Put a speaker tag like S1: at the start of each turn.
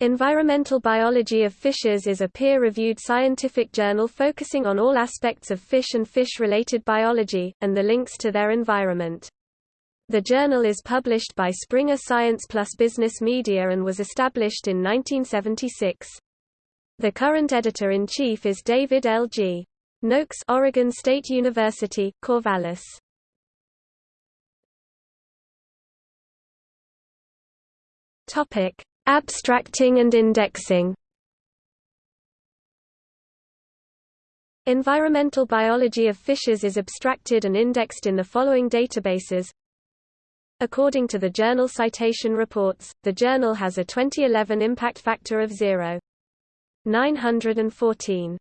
S1: Environmental Biology of Fishes is a peer-reviewed scientific journal focusing on all aspects of fish and fish-related biology, and the links to their environment. The journal is published by Springer Science Plus Business Media and was established in 1976. The current editor-in-chief is David L. G. Noakes Oregon State University, Corvallis. Topic: Abstracting and indexing Environmental biology of fishes is abstracted and indexed in the following databases. According to the Journal Citation Reports, the journal has a 2011 impact factor of 0.914.